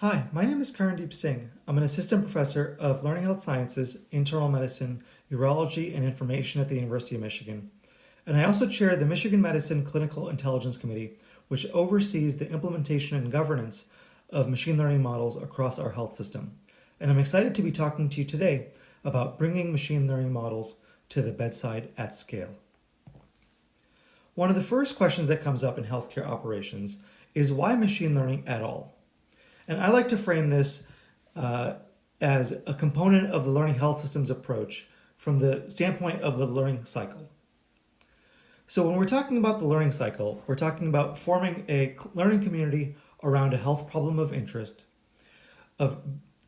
Hi, my name is Karandeep Singh. I'm an assistant professor of learning health sciences, internal medicine, urology, and information at the University of Michigan. And I also chair the Michigan Medicine Clinical Intelligence Committee, which oversees the implementation and governance of machine learning models across our health system. And I'm excited to be talking to you today about bringing machine learning models to the bedside at scale. One of the first questions that comes up in healthcare operations is why machine learning at all? And I like to frame this uh, as a component of the learning health systems approach from the standpoint of the learning cycle. So when we're talking about the learning cycle, we're talking about forming a learning community around a health problem of interest, of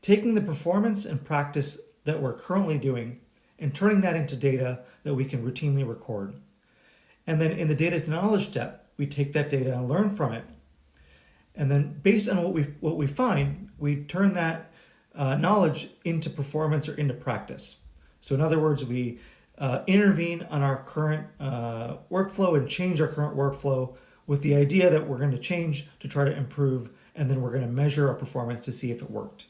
taking the performance and practice that we're currently doing and turning that into data that we can routinely record. And then in the data to knowledge step, we take that data and learn from it and then based on what we what we find, we turn that uh, knowledge into performance or into practice. So in other words, we uh, intervene on our current uh, workflow and change our current workflow with the idea that we're going to change to try to improve, and then we're going to measure our performance to see if it worked.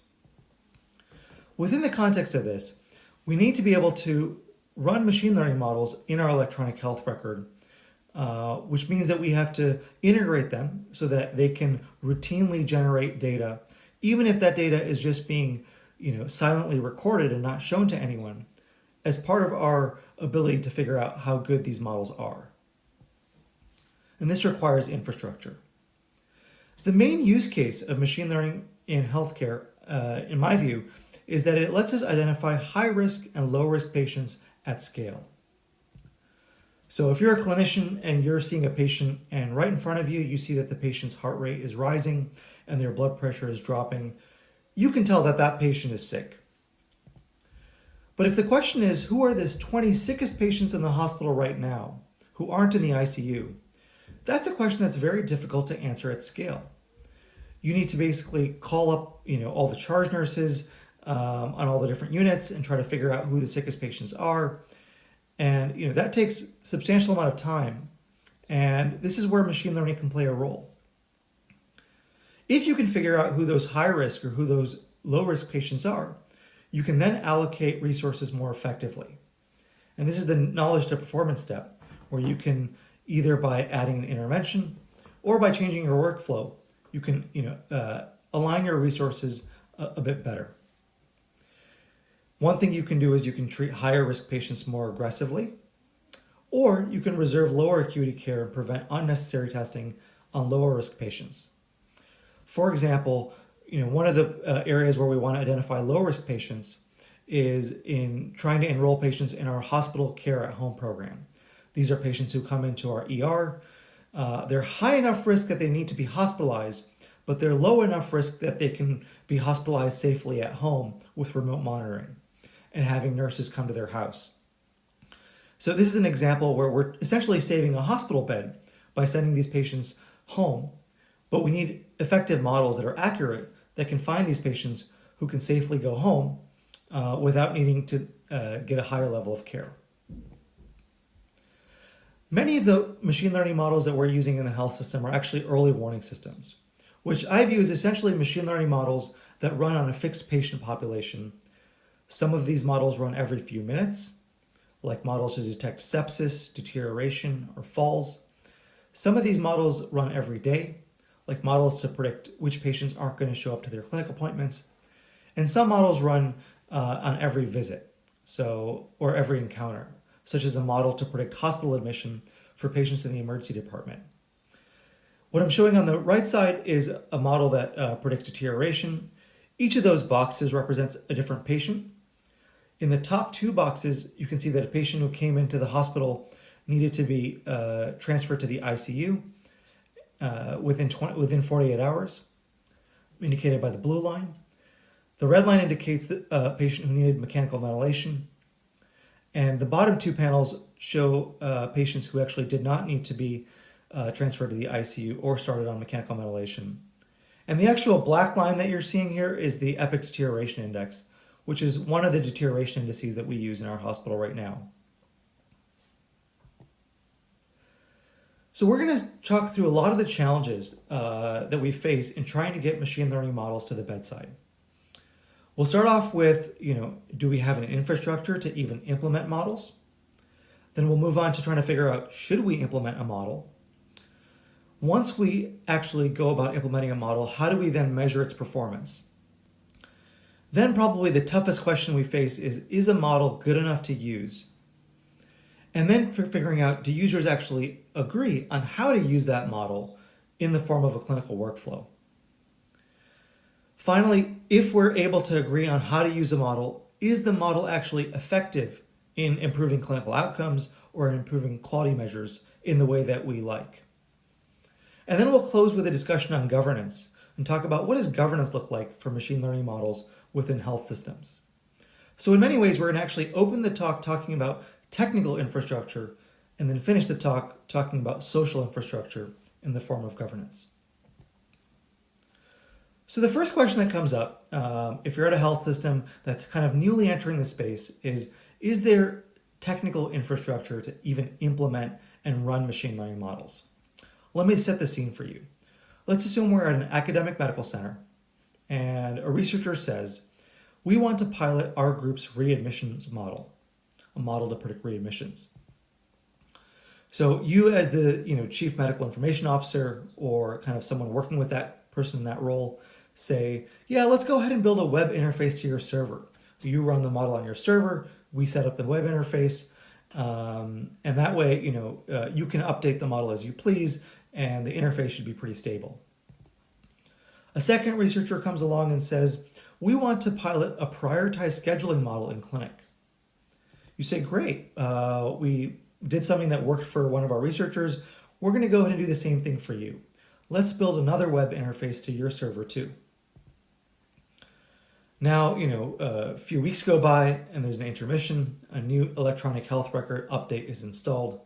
Within the context of this, we need to be able to run machine learning models in our electronic health record uh, which means that we have to integrate them so that they can routinely generate data, even if that data is just being you know, silently recorded and not shown to anyone, as part of our ability to figure out how good these models are. And this requires infrastructure. The main use case of machine learning in healthcare, uh, in my view, is that it lets us identify high risk and low risk patients at scale. So if you're a clinician and you're seeing a patient and right in front of you, you see that the patient's heart rate is rising and their blood pressure is dropping, you can tell that that patient is sick. But if the question is, who are the 20 sickest patients in the hospital right now who aren't in the ICU? That's a question that's very difficult to answer at scale. You need to basically call up you know, all the charge nurses um, on all the different units and try to figure out who the sickest patients are and you know that takes substantial amount of time. And this is where machine learning can play a role. If you can figure out who those high risk or who those low risk patients are, you can then allocate resources more effectively. And this is the knowledge to performance step, where you can either by adding an intervention or by changing your workflow, you can you know uh, align your resources a, a bit better. One thing you can do is you can treat higher risk patients more aggressively, or you can reserve lower acuity care and prevent unnecessary testing on lower risk patients. For example, you know, one of the uh, areas where we want to identify low risk patients is in trying to enroll patients in our hospital care at home program. These are patients who come into our ER. Uh, they're high enough risk that they need to be hospitalized, but they're low enough risk that they can be hospitalized safely at home with remote monitoring and having nurses come to their house. So this is an example where we're essentially saving a hospital bed by sending these patients home, but we need effective models that are accurate that can find these patients who can safely go home uh, without needing to uh, get a higher level of care. Many of the machine learning models that we're using in the health system are actually early warning systems, which I view as essentially machine learning models that run on a fixed patient population some of these models run every few minutes, like models to detect sepsis, deterioration, or falls. Some of these models run every day, like models to predict which patients aren't going to show up to their clinic appointments. And some models run uh, on every visit, so or every encounter, such as a model to predict hospital admission for patients in the emergency department. What I'm showing on the right side is a model that uh, predicts deterioration. Each of those boxes represents a different patient in the top two boxes, you can see that a patient who came into the hospital needed to be uh, transferred to the ICU uh, within, 20, within 48 hours, indicated by the blue line. The red line indicates the uh, patient who needed mechanical ventilation. And the bottom two panels show uh, patients who actually did not need to be uh, transferred to the ICU or started on mechanical ventilation. And the actual black line that you're seeing here is the epic deterioration index which is one of the deterioration indices that we use in our hospital right now. So we're going to talk through a lot of the challenges uh, that we face in trying to get machine learning models to the bedside. We'll start off with, you know, do we have an infrastructure to even implement models? Then we'll move on to trying to figure out, should we implement a model? Once we actually go about implementing a model, how do we then measure its performance? Then probably the toughest question we face is, is a model good enough to use? And then for figuring out, do users actually agree on how to use that model in the form of a clinical workflow? Finally, if we're able to agree on how to use a model, is the model actually effective in improving clinical outcomes or improving quality measures in the way that we like? And then we'll close with a discussion on governance and talk about what does governance look like for machine learning models within health systems. So in many ways, we're going to actually open the talk talking about technical infrastructure and then finish the talk talking about social infrastructure in the form of governance. So the first question that comes up, um, if you're at a health system that's kind of newly entering the space, is is there technical infrastructure to even implement and run machine learning models? Let me set the scene for you. Let's assume we're at an academic medical center and a researcher says, we want to pilot our group's readmissions model, a model to predict readmissions. So you as the you know chief medical information officer or kind of someone working with that person in that role say, yeah, let's go ahead and build a web interface to your server. You run the model on your server, we set up the web interface, um, and that way you know uh, you can update the model as you please and the interface should be pretty stable. A second researcher comes along and says, we want to pilot a prioritized scheduling model in clinic. You say, great, uh, we did something that worked for one of our researchers. We're going to go ahead and do the same thing for you. Let's build another web interface to your server too. Now, you know, a few weeks go by and there's an intermission. A new electronic health record update is installed.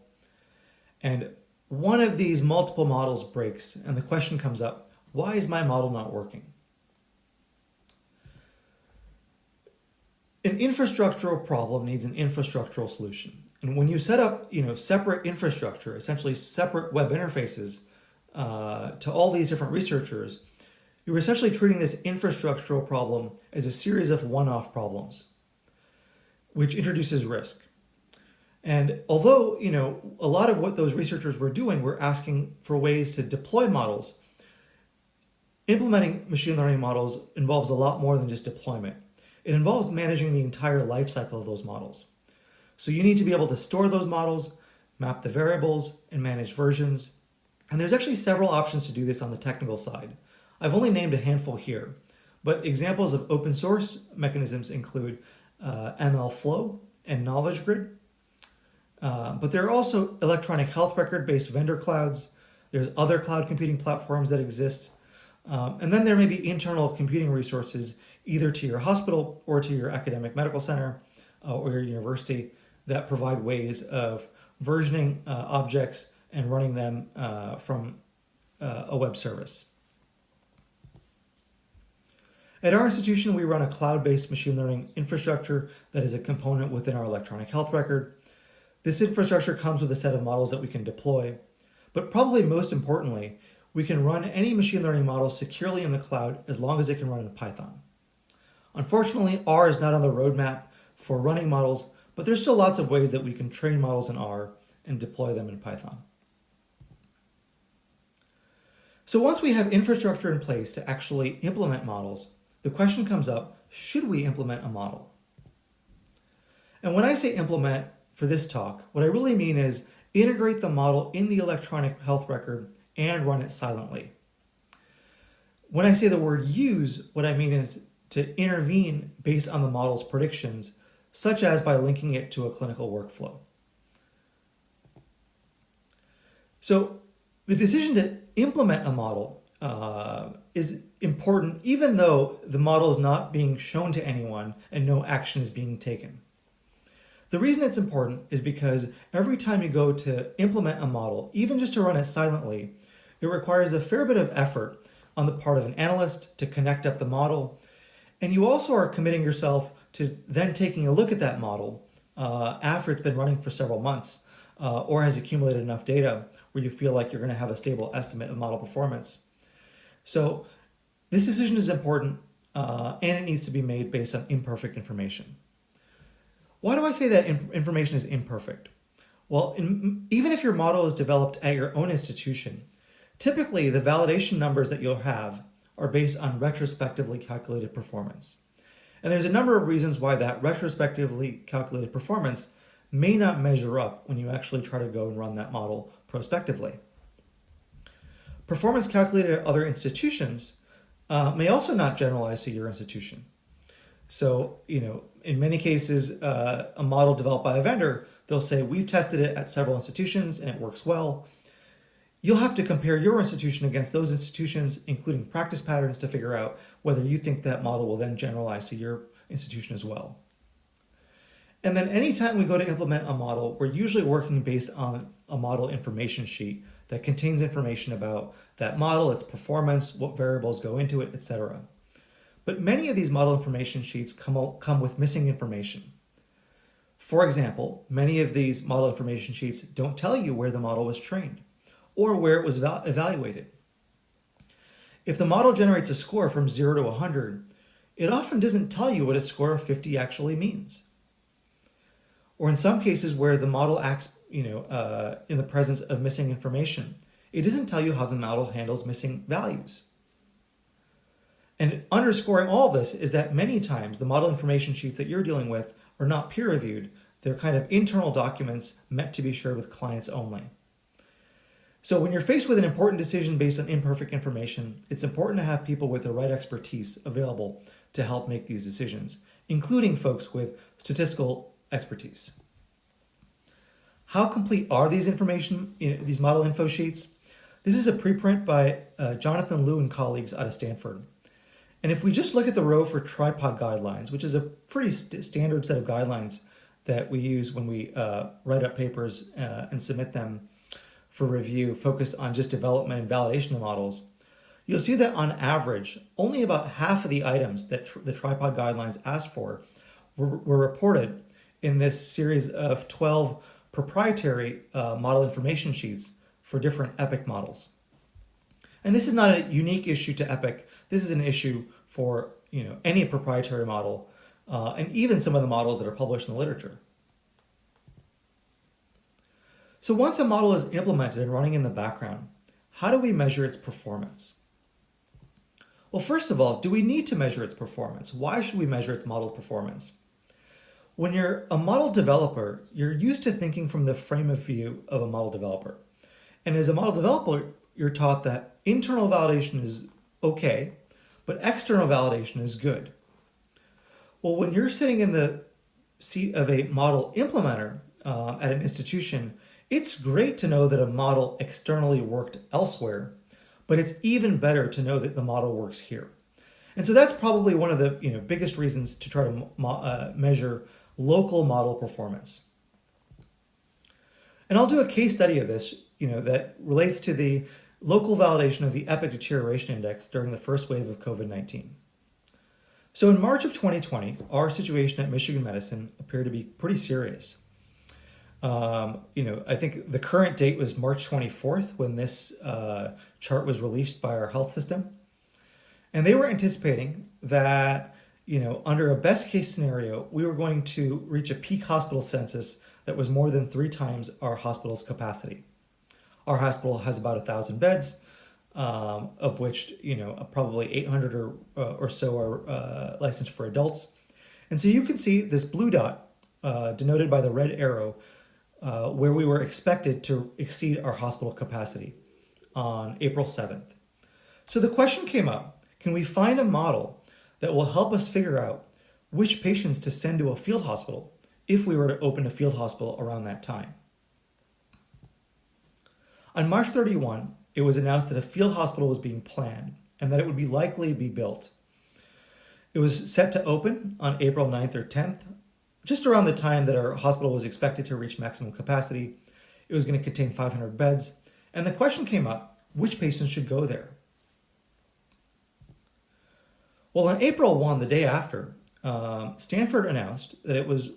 And one of these multiple models breaks and the question comes up, why is my model not working? An infrastructural problem needs an infrastructural solution. And when you set up, you know, separate infrastructure, essentially separate web interfaces uh, to all these different researchers, you're essentially treating this infrastructural problem as a series of one-off problems, which introduces risk. And although, you know, a lot of what those researchers were doing were asking for ways to deploy models, implementing machine learning models involves a lot more than just deployment. It involves managing the entire life cycle of those models. So you need to be able to store those models, map the variables, and manage versions. And there's actually several options to do this on the technical side. I've only named a handful here, but examples of open source mechanisms include uh, MLflow and Knowledge Grid. Uh, but there are also electronic health record based vendor clouds. There's other cloud computing platforms that exist. Um, and then there may be internal computing resources either to your hospital or to your academic medical center uh, or your university that provide ways of versioning uh, objects and running them uh, from uh, a web service. At our institution, we run a cloud-based machine learning infrastructure that is a component within our electronic health record. This infrastructure comes with a set of models that we can deploy, but probably most importantly, we can run any machine learning model securely in the cloud as long as it can run in Python. Unfortunately, R is not on the roadmap for running models, but there's still lots of ways that we can train models in R and deploy them in Python. So once we have infrastructure in place to actually implement models, the question comes up, should we implement a model? And when I say implement, for this talk, what I really mean is integrate the model in the electronic health record and run it silently. When I say the word use, what I mean is to intervene based on the model's predictions, such as by linking it to a clinical workflow. So the decision to implement a model uh, is important even though the model is not being shown to anyone and no action is being taken. The reason it's important is because every time you go to implement a model, even just to run it silently, it requires a fair bit of effort on the part of an analyst to connect up the model. And you also are committing yourself to then taking a look at that model uh, after it's been running for several months uh, or has accumulated enough data where you feel like you're going to have a stable estimate of model performance. So this decision is important uh, and it needs to be made based on imperfect information. Why do I say that information is imperfect? Well, in, even if your model is developed at your own institution, typically the validation numbers that you'll have are based on retrospectively calculated performance. And there's a number of reasons why that retrospectively calculated performance may not measure up when you actually try to go and run that model prospectively. Performance calculated at other institutions uh, may also not generalize to your institution. So, you know, in many cases, uh, a model developed by a vendor, they'll say, we've tested it at several institutions and it works well. You'll have to compare your institution against those institutions, including practice patterns to figure out whether you think that model will then generalize to your institution as well. And then anytime we go to implement a model, we're usually working based on a model information sheet that contains information about that model, its performance, what variables go into it, etc. But many of these model information sheets come, come with missing information. For example, many of these model information sheets don't tell you where the model was trained or where it was evaluated. If the model generates a score from 0 to 100, it often doesn't tell you what a score of 50 actually means or in some cases where the model acts you know, uh, in the presence of missing information. It doesn't tell you how the model handles missing values. And underscoring all this is that many times the model information sheets that you're dealing with are not peer reviewed. They're kind of internal documents meant to be shared with clients only. So when you're faced with an important decision based on imperfect information, it's important to have people with the right expertise available to help make these decisions, including folks with statistical expertise. How complete are these information, these model info sheets? This is a preprint by uh, Jonathan Lu and colleagues out of Stanford. And if we just look at the row for tripod guidelines, which is a pretty st standard set of guidelines that we use when we uh, write up papers uh, and submit them for review focused on just development and validation of models, you'll see that on average, only about half of the items that tr the tripod guidelines asked for were, were reported in this series of 12 proprietary uh, model information sheets for different EPIC models. And this is not a unique issue to EPIC. This is an issue for you know any proprietary model uh, and even some of the models that are published in the literature. So once a model is implemented and running in the background, how do we measure its performance? Well, first of all, do we need to measure its performance? Why should we measure its model performance? When you're a model developer, you're used to thinking from the frame of view of a model developer. And as a model developer, you're taught that internal validation is okay, but external validation is good. Well, when you're sitting in the seat of a model implementer uh, at an institution, it's great to know that a model externally worked elsewhere, but it's even better to know that the model works here. And so that's probably one of the you know biggest reasons to try to uh, measure local model performance. And I'll do a case study of this, you know, that relates to the local validation of the EPIC deterioration index during the first wave of COVID-19. So in March of 2020, our situation at Michigan Medicine appeared to be pretty serious. Um, you know, I think the current date was March 24th when this uh, chart was released by our health system. And they were anticipating that you know, under a best case scenario, we were going to reach a peak hospital census that was more than three times our hospital's capacity. Our hospital has about a thousand beds, um, of which you know probably 800 or uh, or so are uh, licensed for adults, and so you can see this blue dot uh, denoted by the red arrow, uh, where we were expected to exceed our hospital capacity on April 7th. So the question came up: Can we find a model that will help us figure out which patients to send to a field hospital if we were to open a field hospital around that time. On March 31, it was announced that a field hospital was being planned and that it would be likely be built. It was set to open on April 9th or 10th, just around the time that our hospital was expected to reach maximum capacity. It was going to contain 500 beds, and the question came up, which patients should go there? Well, on April 1, the day after, um, Stanford announced that it was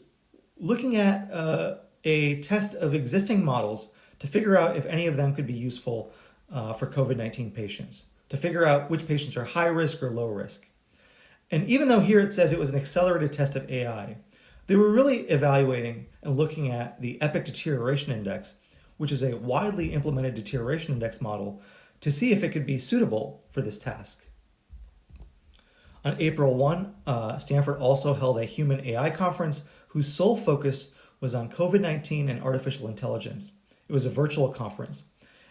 looking at uh, a test of existing models to figure out if any of them could be useful uh, for COVID-19 patients, to figure out which patients are high risk or low risk. And even though here it says it was an accelerated test of AI, they were really evaluating and looking at the EPIC Deterioration Index, which is a widely implemented deterioration index model, to see if it could be suitable for this task. On April 1, uh, Stanford also held a human AI conference whose sole focus was on COVID-19 and artificial intelligence. It was a virtual conference.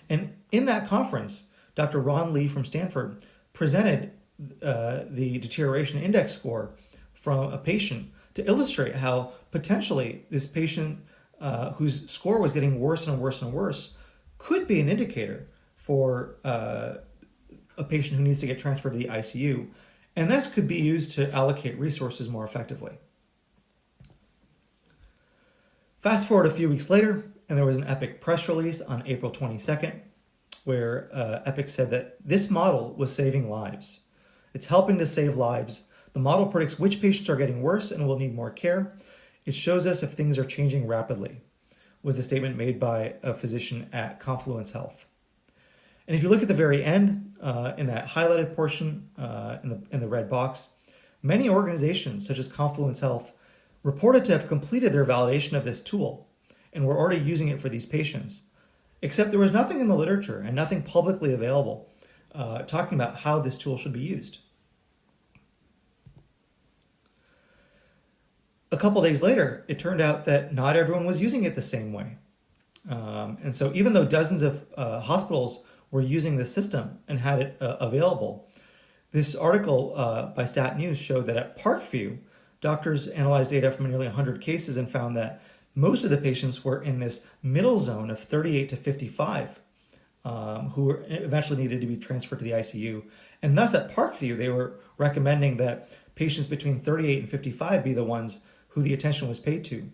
And in that conference, Dr. Ron Li from Stanford presented uh, the deterioration index score from a patient to illustrate how potentially this patient uh, whose score was getting worse and worse and worse could be an indicator for uh, a patient who needs to get transferred to the ICU. And this could be used to allocate resources more effectively. Fast forward a few weeks later, and there was an EPIC press release on April 22nd, where uh, EPIC said that this model was saving lives. It's helping to save lives. The model predicts which patients are getting worse and will need more care. It shows us if things are changing rapidly, was the statement made by a physician at Confluence Health. And if you look at the very end, uh, in that highlighted portion uh, in, the, in the red box, many organizations such as Confluence Health reported to have completed their validation of this tool and were already using it for these patients. Except there was nothing in the literature and nothing publicly available uh, talking about how this tool should be used. A couple days later, it turned out that not everyone was using it the same way. Um, and so even though dozens of uh, hospitals were using the system and had it uh, available, this article uh, by Stat News showed that at Parkview, doctors analyzed data from nearly 100 cases and found that most of the patients were in this middle zone of 38 to 55 um, who eventually needed to be transferred to the ICU. And thus at Parkview, they were recommending that patients between 38 and 55 be the ones who the attention was paid to.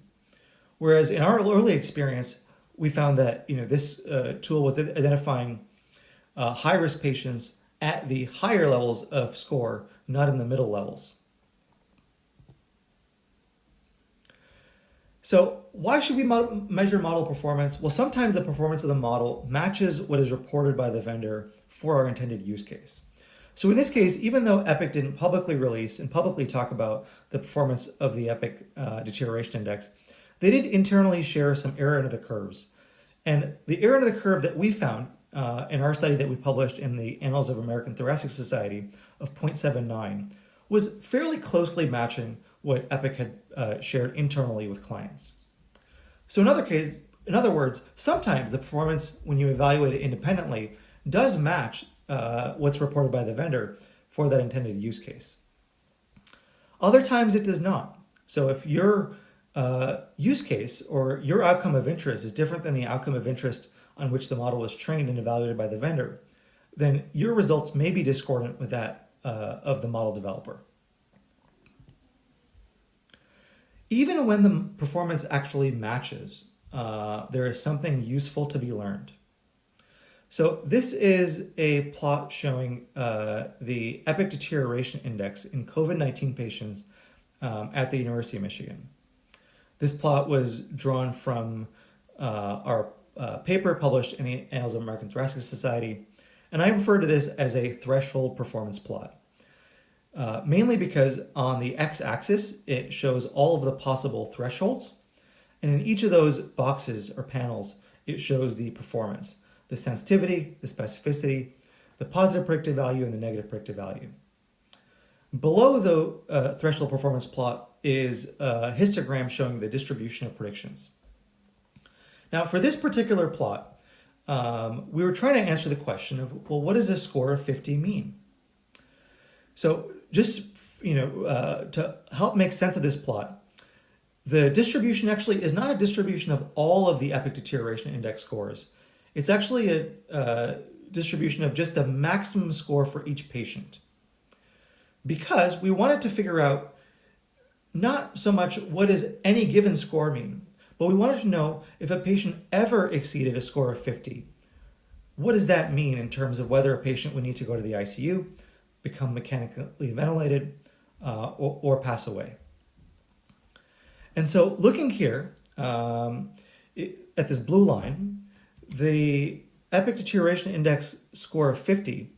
Whereas in our early experience, we found that you know this uh, tool was identifying uh, high-risk patients at the higher levels of score, not in the middle levels. So why should we measure model performance? Well, sometimes the performance of the model matches what is reported by the vendor for our intended use case. So in this case, even though EPIC didn't publicly release and publicly talk about the performance of the EPIC uh, deterioration index, they did internally share some area under the curves. And the area under the curve that we found uh, in our study that we published in the Annals of American Thoracic Society of 0.79 was fairly closely matching what Epic had uh, shared internally with clients. So in other case, in other words, sometimes the performance when you evaluate it independently does match uh, what's reported by the vendor for that intended use case. Other times it does not. So if your uh, use case or your outcome of interest is different than the outcome of interest on which the model was trained and evaluated by the vendor, then your results may be discordant with that uh, of the model developer. Even when the performance actually matches, uh, there is something useful to be learned. So this is a plot showing uh, the epic deterioration index in COVID-19 patients um, at the University of Michigan. This plot was drawn from uh, our uh, paper published in the Annals of American Thoracic Society, and I refer to this as a threshold performance plot. Uh, mainly because on the x-axis, it shows all of the possible thresholds. And in each of those boxes or panels, it shows the performance, the sensitivity, the specificity, the positive predictive value, and the negative predictive value. Below the uh, threshold performance plot is a histogram showing the distribution of predictions. Now, for this particular plot, um, we were trying to answer the question of, well, what does a score of 50 mean? So just you know uh, to help make sense of this plot, the distribution actually is not a distribution of all of the epic deterioration index scores. It's actually a, a distribution of just the maximum score for each patient. Because we wanted to figure out not so much what does any given score mean, but we wanted to know if a patient ever exceeded a score of 50. What does that mean in terms of whether a patient would need to go to the ICU, become mechanically ventilated, uh, or, or, pass away. And so looking here, um, it, at this blue line, the epic deterioration index score of 50,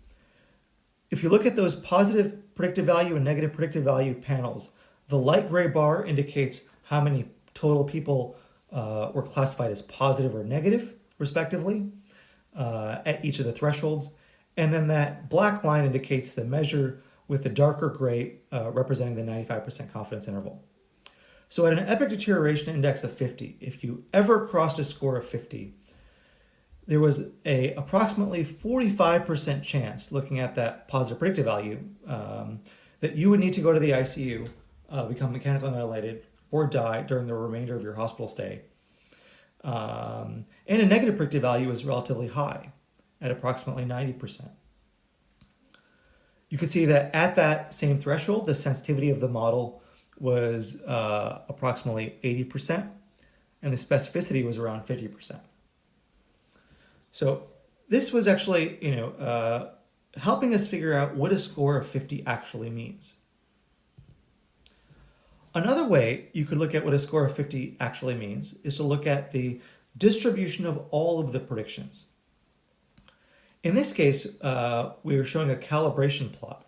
if you look at those positive predictive value and negative predictive value panels, the light gray bar indicates how many total people uh, were classified as positive or negative, respectively, uh, at each of the thresholds. And then that black line indicates the measure with the darker gray uh, representing the 95% confidence interval. So at an epic deterioration index of 50, if you ever crossed a score of 50, there was a approximately 45% chance, looking at that positive predictive value, um, that you would need to go to the ICU, uh, become mechanically ventilated, or die during the remainder of your hospital stay. Um, and a negative predictive value is relatively high, at approximately 90%. You can see that at that same threshold, the sensitivity of the model was uh, approximately 80%, and the specificity was around 50%. So this was actually, you know, uh, helping us figure out what a score of 50 actually means. Another way you could look at what a score of 50 actually means is to look at the distribution of all of the predictions. In this case, uh, we are showing a calibration plot.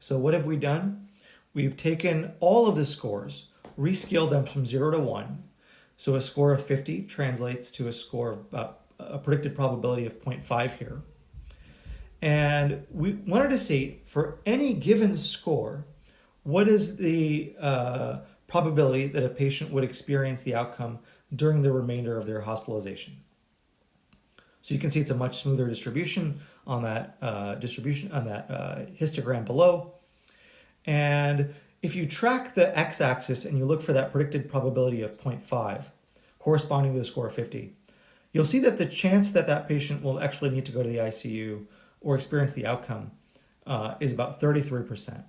So what have we done? We've taken all of the scores, rescaled them from 0 to 1. So a score of 50 translates to a score of about a predicted probability of 0.5 here. And we wanted to see for any given score, what is the uh, probability that a patient would experience the outcome during the remainder of their hospitalization. So you can see it's a much smoother distribution on that uh, distribution on that uh, histogram below. And if you track the x-axis and you look for that predicted probability of 0.5, corresponding to a score of 50, you'll see that the chance that that patient will actually need to go to the ICU or experience the outcome uh, is about 33%.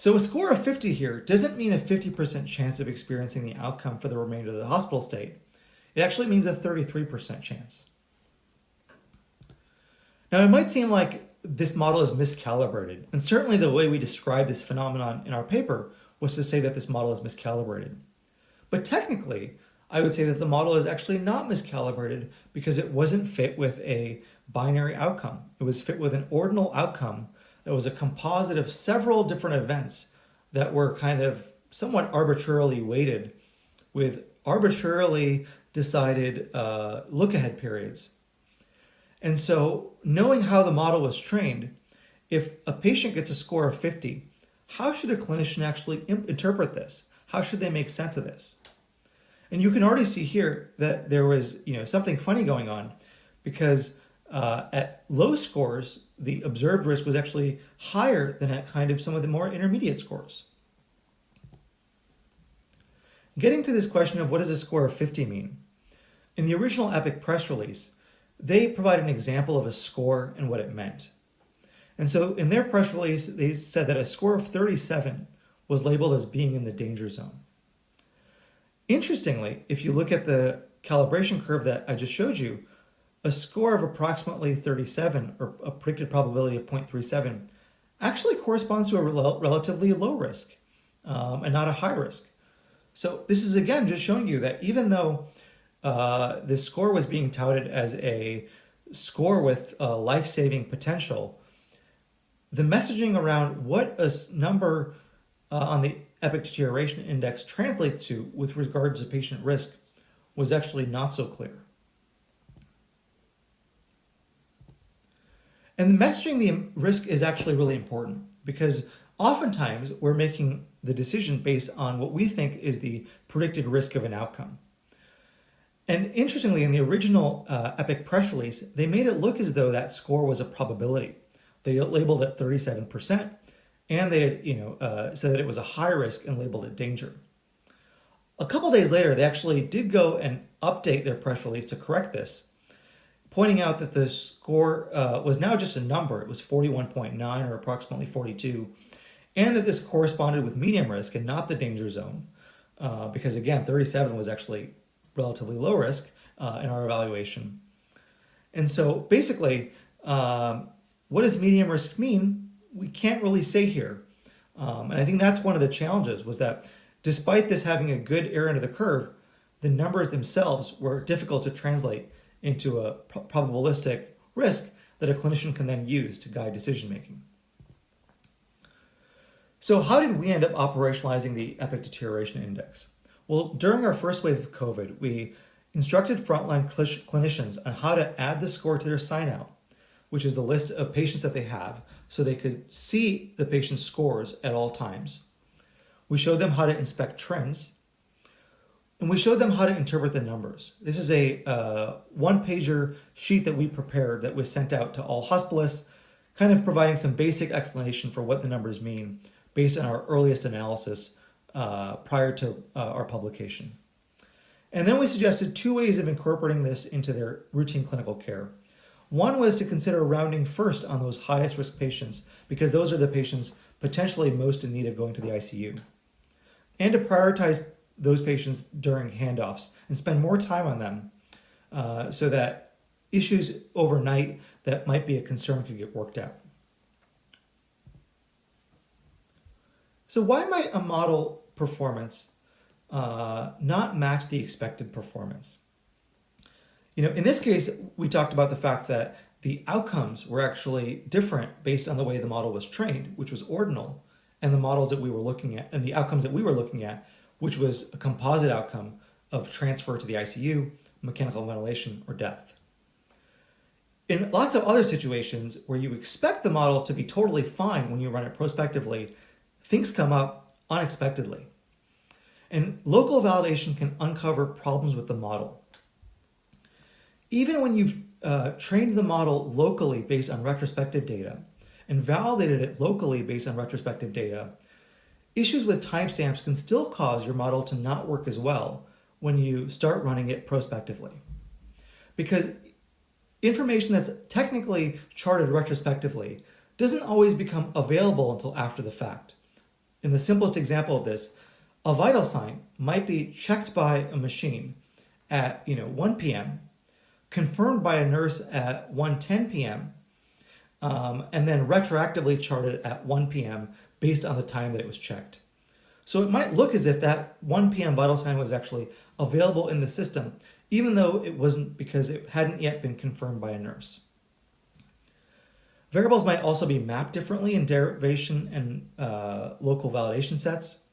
So a score of 50 here doesn't mean a 50% chance of experiencing the outcome for the remainder of the hospital stay. It actually means a 33% chance. Now it might seem like this model is miscalibrated, and certainly the way we describe this phenomenon in our paper was to say that this model is miscalibrated. But technically, I would say that the model is actually not miscalibrated because it wasn't fit with a binary outcome. It was fit with an ordinal outcome that was a composite of several different events that were kind of somewhat arbitrarily weighted with arbitrarily decided uh, look-ahead periods. And so knowing how the model was trained, if a patient gets a score of 50, how should a clinician actually interpret this? How should they make sense of this? And you can already see here that there was you know something funny going on because uh, at low scores, the observed risk was actually higher than at kind of some of the more intermediate scores. Getting to this question of what does a score of 50 mean? In the original EPIC press release, they provide an example of a score and what it meant. And so in their press release, they said that a score of 37 was labeled as being in the danger zone. Interestingly, if you look at the calibration curve that I just showed you, a score of approximately 37 or a predicted probability of 0.37 actually corresponds to a rel relatively low risk um, and not a high risk. So this is again just showing you that even though uh, this score was being touted as a score with uh, life-saving potential, the messaging around what a number uh, on the epic deterioration index translates to with regards to patient risk was actually not so clear. And messaging the risk is actually really important because oftentimes we're making the decision based on what we think is the predicted risk of an outcome. And interestingly, in the original uh, EPIC press release, they made it look as though that score was a probability. They labeled it 37%, and they you know, uh, said that it was a high risk and labeled it danger. A couple days later, they actually did go and update their press release to correct this pointing out that the score uh, was now just a number. It was 41.9 or approximately 42, and that this corresponded with medium risk and not the danger zone, uh, because again, 37 was actually relatively low risk uh, in our evaluation. And so basically, um, what does medium risk mean? We can't really say here. Um, and I think that's one of the challenges was that despite this having a good area under the curve, the numbers themselves were difficult to translate into a probabilistic risk that a clinician can then use to guide decision making. So how did we end up operationalizing the Epic Deterioration Index? Well, during our first wave of COVID, we instructed frontline clinicians on how to add the score to their sign out, which is the list of patients that they have, so they could see the patient's scores at all times. We showed them how to inspect trends, and we showed them how to interpret the numbers. This is a uh, one-pager sheet that we prepared that was sent out to all hospitalists, kind of providing some basic explanation for what the numbers mean based on our earliest analysis uh, prior to uh, our publication. And then we suggested two ways of incorporating this into their routine clinical care. One was to consider rounding first on those highest risk patients because those are the patients potentially most in need of going to the ICU. And to prioritize those patients during handoffs and spend more time on them uh, so that issues overnight that might be a concern could get worked out. So why might a model performance uh, not match the expected performance? You know, in this case, we talked about the fact that the outcomes were actually different based on the way the model was trained, which was ordinal, and the models that we were looking at, and the outcomes that we were looking at, which was a composite outcome of transfer to the ICU, mechanical ventilation, or death. In lots of other situations where you expect the model to be totally fine when you run it prospectively, things come up unexpectedly. And local validation can uncover problems with the model. Even when you've uh, trained the model locally based on retrospective data and validated it locally based on retrospective data, issues with timestamps can still cause your model to not work as well when you start running it prospectively. Because information that's technically charted retrospectively doesn't always become available until after the fact. In the simplest example of this, a vital sign might be checked by a machine at you know 1 p.m., confirmed by a nurse at 1:10 p.m., um, and then retroactively charted at 1 p.m. based on the time that it was checked. So it might look as if that 1 p.m. vital sign was actually available in the system, even though it wasn't because it hadn't yet been confirmed by a nurse. Variables might also be mapped differently in derivation and uh, local validation sets.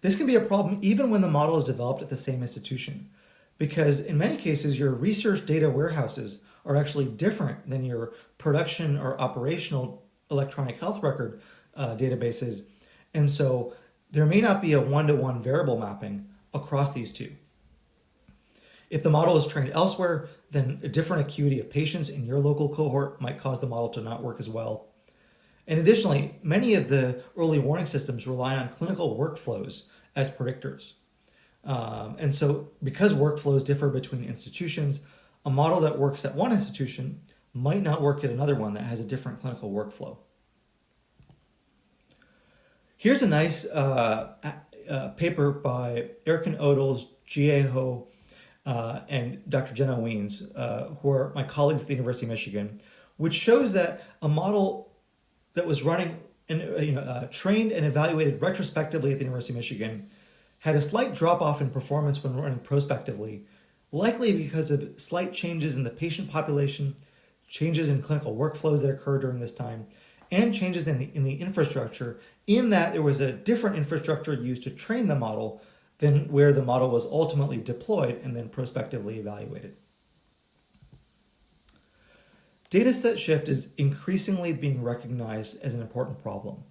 This can be a problem even when the model is developed at the same institution, because in many cases, your research data warehouses are actually different than your production or operational electronic health record uh, databases. And so there may not be a one-to-one -one variable mapping across these two. If the model is trained elsewhere, then a different acuity of patients in your local cohort might cause the model to not work as well. And additionally, many of the early warning systems rely on clinical workflows as predictors. Um, and so because workflows differ between institutions, a model that works at one institution might not work at another one that has a different clinical workflow. Here's a nice uh, uh, paper by Erkin Ötleş, Jie Ho, uh, and Dr. Jenna Wiens, uh, who are my colleagues at the University of Michigan, which shows that a model that was running and uh, you know, uh, trained and evaluated retrospectively at the University of Michigan had a slight drop off in performance when running prospectively, likely because of slight changes in the patient population, changes in clinical workflows that occurred during this time, and changes in the, in the infrastructure in that there was a different infrastructure used to train the model than where the model was ultimately deployed and then prospectively evaluated. Dataset shift is increasingly being recognized as an important problem.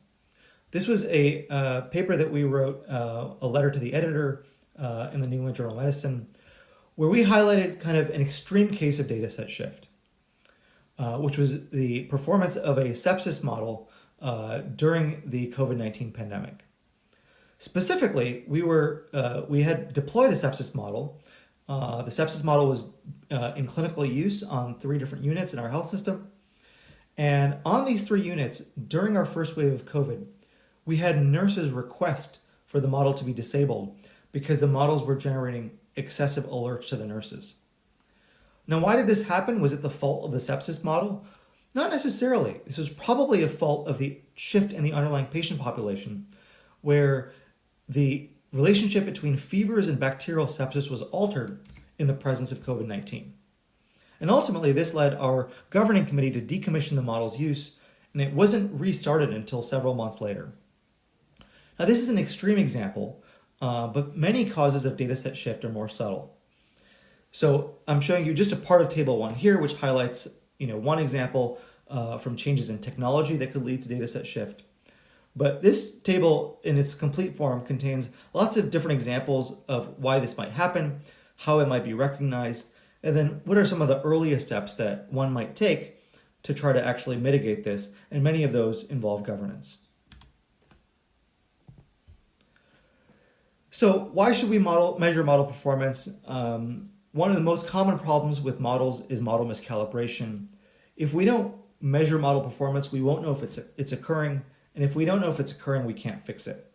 This was a uh, paper that we wrote, uh, a letter to the editor uh, in the New England Journal of Medicine, where we highlighted kind of an extreme case of dataset shift, uh, which was the performance of a sepsis model uh, during the COVID-19 pandemic. Specifically, we were uh, we had deployed a sepsis model. Uh, the sepsis model was uh, in clinical use on three different units in our health system. And on these three units, during our first wave of COVID, we had nurses request for the model to be disabled because the models were generating excessive alerts to the nurses. Now, why did this happen? Was it the fault of the sepsis model? Not necessarily. This was probably a fault of the shift in the underlying patient population, where the relationship between fevers and bacterial sepsis was altered in the presence of COVID-19. And ultimately, this led our governing committee to decommission the model's use, and it wasn't restarted until several months later. Now, this is an extreme example, uh, but many causes of dataset shift are more subtle. So I'm showing you just a part of table one here, which highlights you know, one example uh, from changes in technology that could lead to dataset shift. But this table in its complete form contains lots of different examples of why this might happen, how it might be recognized, and then what are some of the earliest steps that one might take to try to actually mitigate this, and many of those involve governance. So why should we model measure model performance? Um, one of the most common problems with models is model miscalibration. If we don't measure model performance, we won't know if it's, it's occurring, and if we don't know if it's occurring, we can't fix it.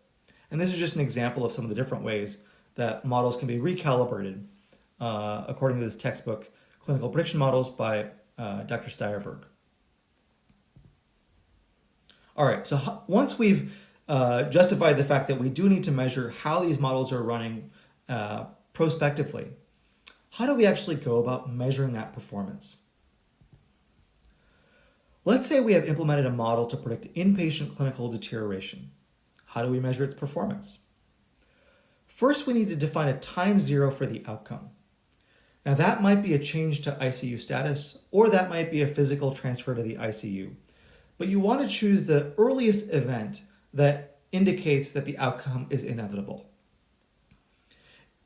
And this is just an example of some of the different ways that models can be recalibrated uh, according to this textbook, Clinical Prediction Models by uh, Dr. Steyerberg. All right, so once we've uh, justified the fact that we do need to measure how these models are running uh, prospectively, how do we actually go about measuring that performance? Let's say we have implemented a model to predict inpatient clinical deterioration. How do we measure its performance? First, we need to define a time zero for the outcome. Now that might be a change to ICU status, or that might be a physical transfer to the ICU. But you want to choose the earliest event that indicates that the outcome is inevitable.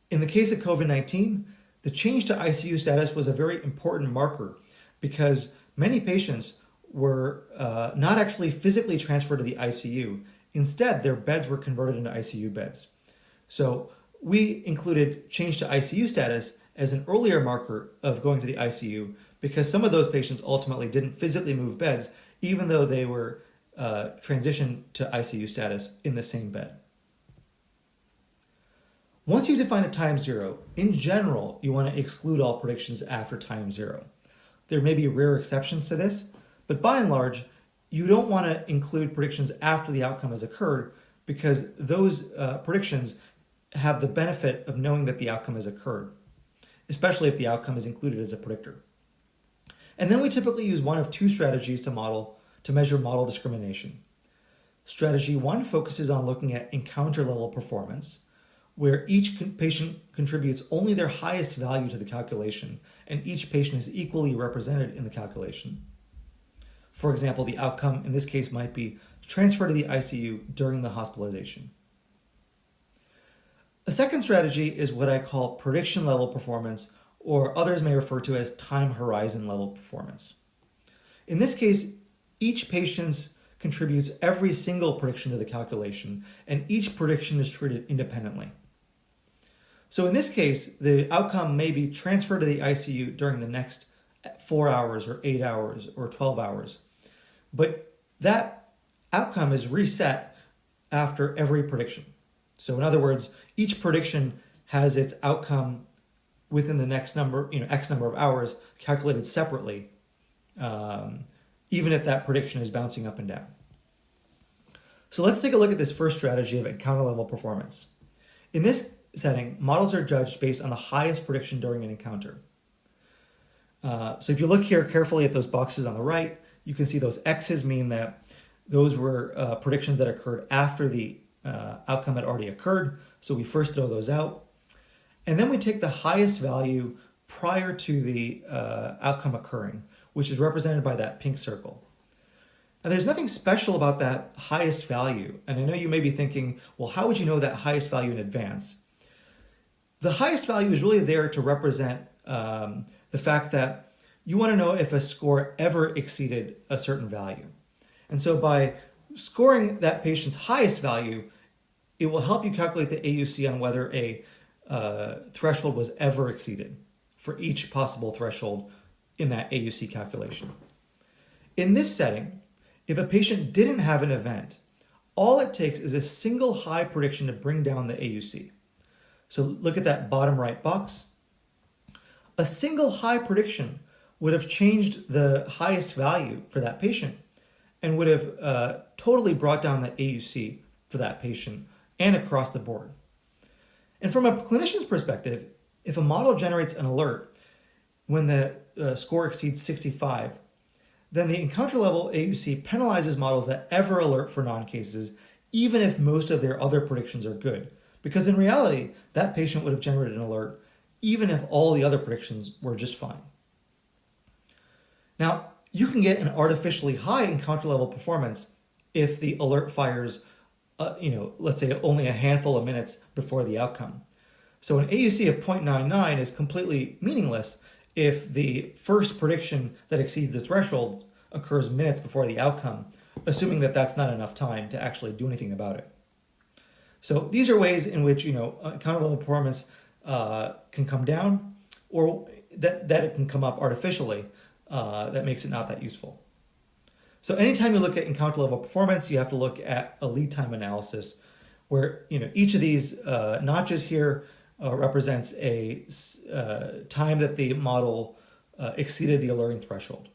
In the case of COVID-19, the change to ICU status was a very important marker because many patients were uh, not actually physically transferred to the ICU. Instead, their beds were converted into ICU beds. So we included change to ICU status as an earlier marker of going to the ICU because some of those patients ultimately didn't physically move beds, even though they were uh, transitioned to ICU status in the same bed. Once you define a time zero, in general, you want to exclude all predictions after time zero. There may be rare exceptions to this, but by and large, you don't want to include predictions after the outcome has occurred because those uh, predictions have the benefit of knowing that the outcome has occurred, especially if the outcome is included as a predictor. And then we typically use one of two strategies to model to measure model discrimination. Strategy one focuses on looking at encounter level performance, where each patient contributes only their highest value to the calculation, and each patient is equally represented in the calculation. For example, the outcome in this case might be transfer to the ICU during the hospitalization. A second strategy is what I call prediction level performance, or others may refer to as time horizon level performance. In this case, each patient contributes every single prediction to the calculation, and each prediction is treated independently. So in this case, the outcome may be transferred to the ICU during the next four hours or eight hours or 12 hours. But that outcome is reset after every prediction. So in other words, each prediction has its outcome within the next number, you know, X number of hours calculated separately, um, even if that prediction is bouncing up and down. So let's take a look at this first strategy of encounter level performance. In this setting, models are judged based on the highest prediction during an encounter. Uh, so if you look here carefully at those boxes on the right, you can see those X's mean that those were uh, predictions that occurred after the uh, outcome had already occurred. So we first throw those out. And then we take the highest value prior to the uh, outcome occurring, which is represented by that pink circle. And there's nothing special about that highest value. And I know you may be thinking, well, how would you know that highest value in advance? The highest value is really there to represent um, the fact that you want to know if a score ever exceeded a certain value. And so by scoring that patient's highest value, it will help you calculate the AUC on whether a uh, threshold was ever exceeded for each possible threshold in that AUC calculation. In this setting, if a patient didn't have an event, all it takes is a single high prediction to bring down the AUC. So look at that bottom right box. A single high prediction would have changed the highest value for that patient and would have uh, totally brought down the AUC for that patient and across the board. And from a clinician's perspective, if a model generates an alert when the uh, score exceeds 65, then the encounter level AUC penalizes models that ever alert for non-cases, even if most of their other predictions are good. Because in reality, that patient would have generated an alert even if all the other predictions were just fine. Now, you can get an artificially high encounter level performance if the alert fires, uh, you know, let's say only a handful of minutes before the outcome. So an AUC of 0.99 is completely meaningless if the first prediction that exceeds the threshold occurs minutes before the outcome, assuming that that's not enough time to actually do anything about it. So these are ways in which, you know, encounter level performance uh, can come down or that, that it can come up artificially uh, that makes it not that useful. So anytime you look at encounter level performance, you have to look at a lead time analysis where you know each of these uh, notches here uh, represents a uh, time that the model uh, exceeded the alerting threshold.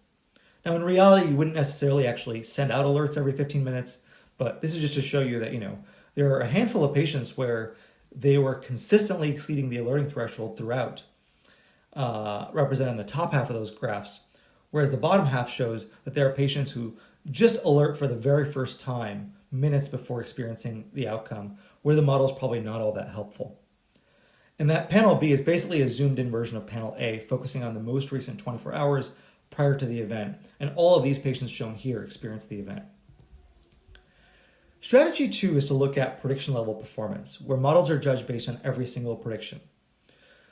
Now in reality, you wouldn't necessarily actually send out alerts every 15 minutes, but this is just to show you that you know there are a handful of patients where they were consistently exceeding the alerting threshold throughout, uh, represented in the top half of those graphs, whereas the bottom half shows that there are patients who just alert for the very first time minutes before experiencing the outcome, where the model is probably not all that helpful. And that panel B is basically a zoomed in version of panel A, focusing on the most recent 24 hours prior to the event. And all of these patients shown here experienced the event. Strategy two is to look at prediction level performance, where models are judged based on every single prediction.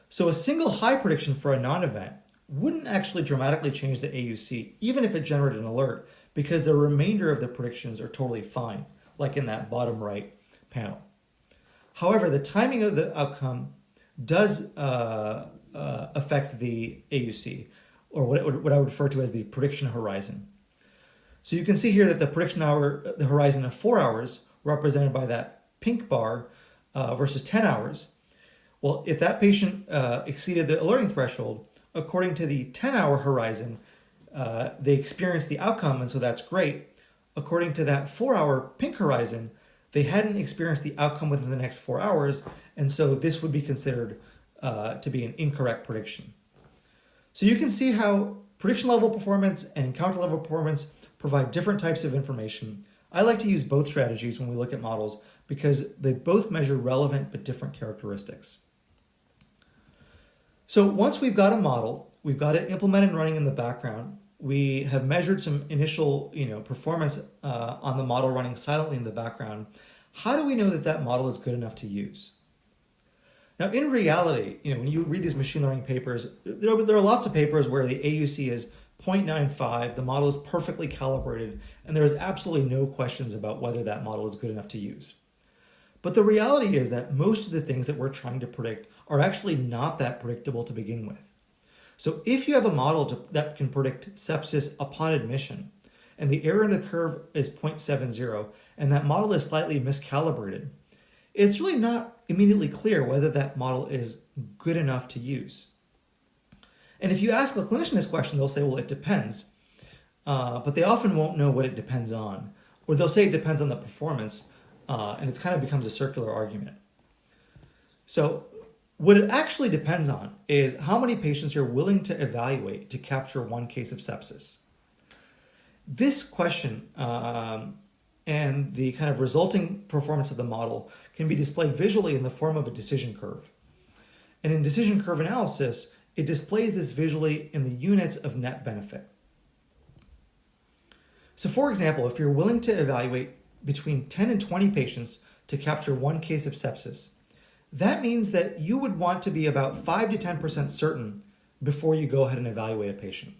So a single high prediction for a non-event wouldn't actually dramatically change the AUC, even if it generated an alert, because the remainder of the predictions are totally fine, like in that bottom right panel. However, the timing of the outcome does uh, uh, affect the AUC, or what, what I would refer to as the prediction horizon. So you can see here that the prediction hour, the horizon of four hours, represented by that pink bar uh, versus 10 hours. Well, if that patient uh, exceeded the alerting threshold, according to the 10 hour horizon, uh, they experienced the outcome, and so that's great. According to that four hour pink horizon, they hadn't experienced the outcome within the next four hours, and so this would be considered uh, to be an incorrect prediction. So you can see how prediction level performance and encounter level performance provide different types of information. I like to use both strategies when we look at models because they both measure relevant but different characteristics. So once we've got a model, we've got it implemented and running in the background, we have measured some initial you know, performance uh, on the model running silently in the background, how do we know that that model is good enough to use? Now, in reality, you know, when you read these machine learning papers, there there are lots of papers where the AUC is 0.95, the model is perfectly calibrated, and there is absolutely no questions about whether that model is good enough to use. But the reality is that most of the things that we're trying to predict are actually not that predictable to begin with. So if you have a model to, that can predict sepsis upon admission, and the area under the curve is 0.70, and that model is slightly miscalibrated, it's really not immediately clear whether that model is good enough to use. And if you ask a clinician this question, they'll say, well, it depends. Uh, but they often won't know what it depends on. Or they'll say it depends on the performance, uh, and it kind of becomes a circular argument. So what it actually depends on is how many patients you're willing to evaluate to capture one case of sepsis. This question um, and the kind of resulting performance of the model can be displayed visually in the form of a decision curve. And in decision curve analysis, it displays this visually in the units of net benefit. So for example, if you're willing to evaluate between 10 and 20 patients to capture one case of sepsis, that means that you would want to be about 5 to 10% certain before you go ahead and evaluate a patient.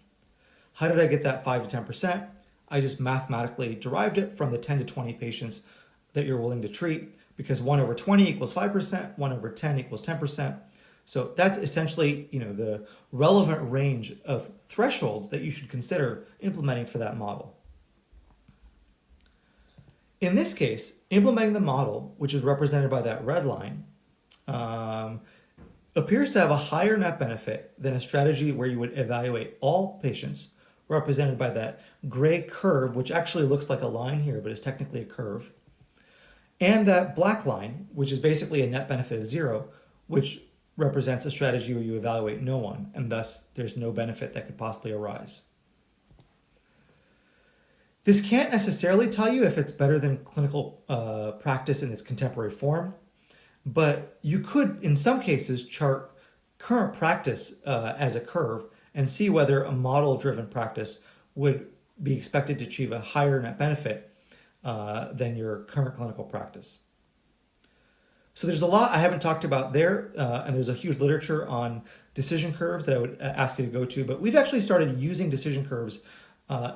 How did I get that 5 to 10%? I just mathematically derived it from the 10 to 20 patients that you're willing to treat because 1 over 20 equals 5%, 1 over 10 equals 10%. So that's essentially, you know, the relevant range of thresholds that you should consider implementing for that model. In this case, implementing the model, which is represented by that red line, um, appears to have a higher net benefit than a strategy where you would evaluate all patients, represented by that gray curve, which actually looks like a line here, but is technically a curve, and that black line, which is basically a net benefit of zero, which represents a strategy where you evaluate no one, and thus there's no benefit that could possibly arise. This can't necessarily tell you if it's better than clinical uh, practice in its contemporary form, but you could, in some cases, chart current practice uh, as a curve and see whether a model-driven practice would be expected to achieve a higher net benefit uh, than your current clinical practice. So there's a lot I haven't talked about there, uh, and there's a huge literature on decision curves that I would uh, ask you to go to, but we've actually started using decision curves uh,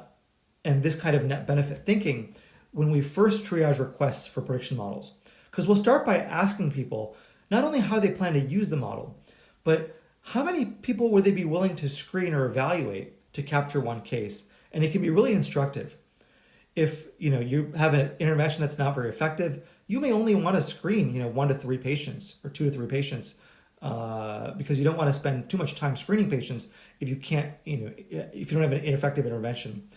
and this kind of net benefit thinking when we first triage requests for prediction models. Because we'll start by asking people not only how they plan to use the model, but how many people would they be willing to screen or evaluate to capture one case? And it can be really instructive. If you know you have an intervention that's not very effective, you may only want to screen, you know, one to three patients or two to three patients uh, because you don't want to spend too much time screening patients if you can't, you know, if you don't have an ineffective intervention.